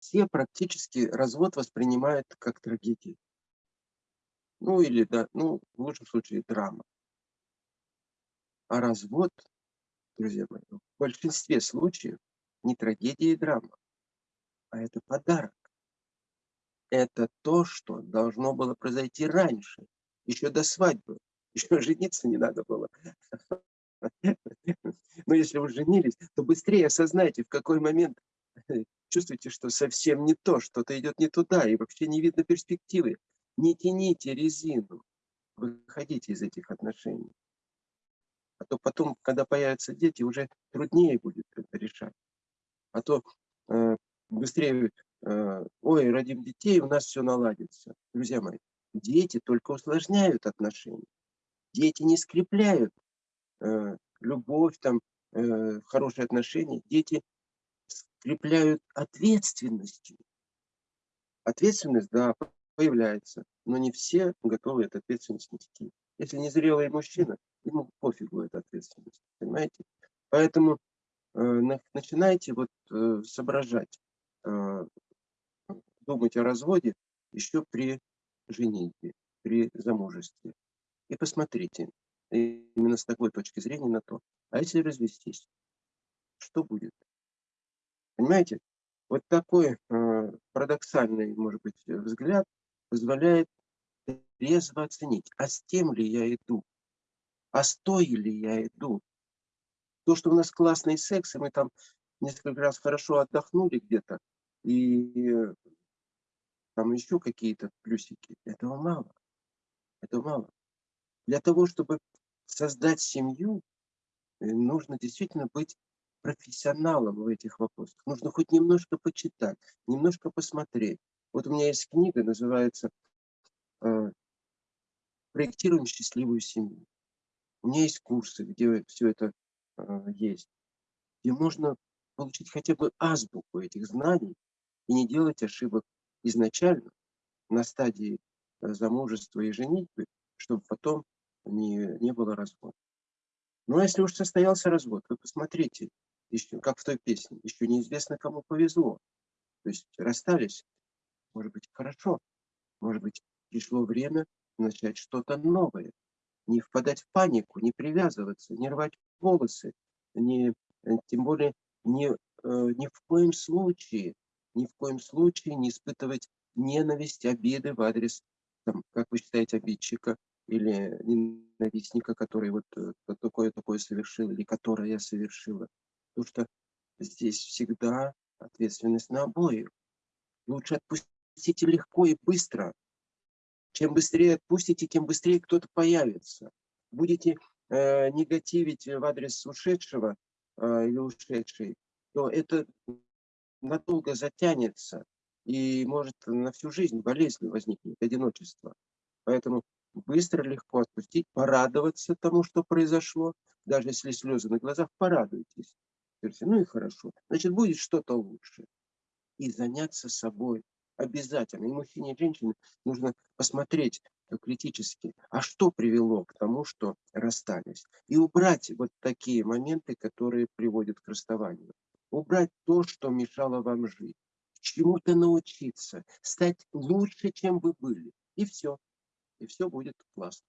все практически развод воспринимают как трагедию. Ну или, да, ну, в лучшем случае, драма. А развод, друзья мои, в большинстве случаев не трагедия и драма, а это подарок. Это то, что должно было произойти раньше, еще до свадьбы. Еще жениться не надо было. Но если вы женились, то быстрее осознайте, в какой момент чувствуете, что совсем не то, что-то идет не туда, и вообще не видно перспективы. Не тяните резину, выходите из этих отношений. А то потом, когда появятся дети, уже труднее будет это решать. А то э, быстрее, э, ой, родим детей, у нас все наладится. Друзья мои, дети только усложняют отношения. Дети не скрепляют э, любовь, там, э, хорошие отношения. Дети скрепляют ответственностью. Ответственность, да, появляется, но не все готовы эту ответственность нести. Если незрелый мужчина, ему пофигу эта ответственность, понимаете? Поэтому э, начинайте вот э, соображать, э, думать о разводе еще при женитьбе, при замужестве. И посмотрите именно с такой точки зрения на то, а если развестись, что будет? Понимаете? Вот такой э, парадоксальный, может быть, взгляд позволяет трезво оценить, а с тем ли я иду, а стою ли я иду. То, что у нас классный секс, и мы там несколько раз хорошо отдохнули где-то, и там еще какие-то плюсики, этого мало. Этого мало. Для того, чтобы создать семью, э, нужно действительно быть профессионалом в этих вопросах. Нужно хоть немножко почитать, немножко посмотреть. Вот у меня есть книга, называется э, «Проектируем счастливую семью». У меня есть курсы, где все это э, есть, где можно получить хотя бы азбуку этих знаний и не делать ошибок изначально на стадии э, замужества и женитьбы, чтобы потом не, не было развода. Ну а если уж состоялся развод, вы посмотрите, еще, как в той песне, еще неизвестно, кому повезло. То есть расстались, может быть, хорошо, может быть, пришло время начать что-то новое. Не впадать в панику, не привязываться, не рвать волосы, не, э, тем более не, э, ни в коем случае, ни в коем случае не испытывать ненависть, обиды в адрес, там, как вы считаете, обидчика или ненавистника, который вот э, такое-такое совершил или которое совершила. Потому что здесь всегда ответственность на обоих. Лучше отпустите легко и быстро. Чем быстрее отпустите, тем быстрее кто-то появится. Будете э, негативить в адрес ушедшего э, или ушедшей, то это надолго затянется и может на всю жизнь болезнь возникнет, одиночество. Поэтому быстро, легко отпустить, порадоваться тому, что произошло. Даже если слезы на глазах, порадуйтесь. Ну и хорошо. Значит, будет что-то лучше. И заняться собой обязательно. И мужчине, и женщине нужно посмотреть критически, а что привело к тому, что расстались. И убрать вот такие моменты, которые приводят к расставанию. Убрать то, что мешало вам жить. Чему-то научиться. Стать лучше, чем вы были. И все. И все будет классно.